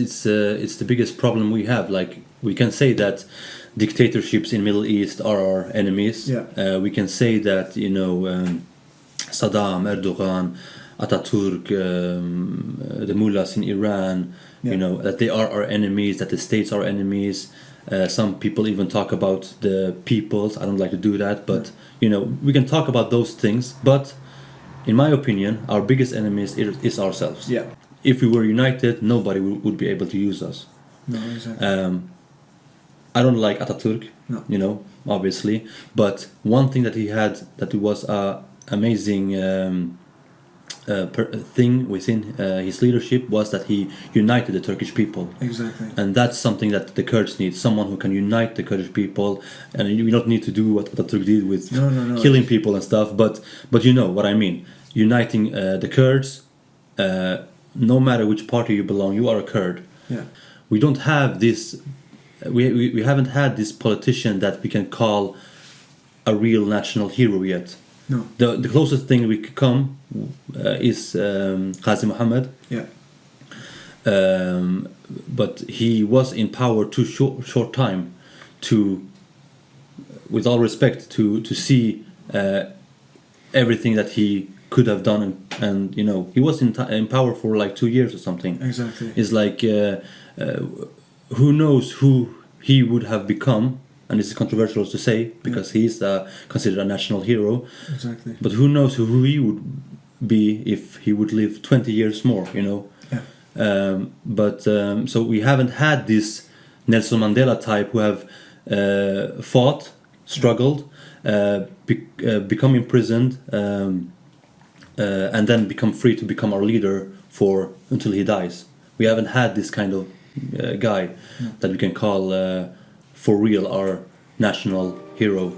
it's uh, it's the biggest problem we have. Like we can say that dictatorships in Middle East are our enemies. Yeah. Uh, we can say that you know um, Saddam, Erdogan, Ataturk, um, uh, the mullahs in Iran. Yeah. You know that they are our enemies. That the states are enemies. Uh, some people even talk about the peoples. I don't like to do that, but you know we can talk about those things. But in my opinion, our biggest enemies is, is ourselves. Yeah. If we were united, nobody would, be able to use us. No, exactly. Um, I don't like Ataturk, No. you know, obviously. But one thing that he had that was a amazing um, uh, per, thing within uh, his leadership was that he united the Turkish people. exactly. And that's something that the Kurds need someone who can unite the Kurdish people. And you don't need to do what Ataturk did with No, no, no. killing people and stuff, but, but you know what I mean. Uniting uh, the Kurds, uh, no matter which party you belong, you are a Kurd Yeah. we don't have this we, we, we haven't had this politician that we can call a real national hero yet No. the, the closest thing we could come uh, is um, Qazi Muhammad Yeah. um, but he was in power too short, short time to with all respect to to see uh, everything that he could have done and, and you know he was in, t- in power for like two years or something Exactly. is like uh, uh, who knows who he would have become and this is controversial to say because he's uh, considered a national hero Exactly. but who knows who he would be if he would live 20 years more you know Yeah. um, but um, so we haven't had this Nelson Mandela type who have uh, fought struggled uh, be- uh, become imprisoned um, uh, and then become free to become our leader for until he dies. We haven't had this kind of uh, guy that we can call uh, for real our national hero